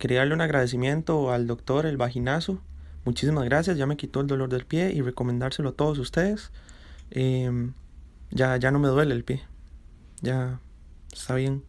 quería darle un agradecimiento al doctor El Vaginazo. Muchísimas gracias, ya me quitó el dolor del pie y recomendárselo a todos ustedes. Em, ya, ya no me duele el pie. Ya está bien.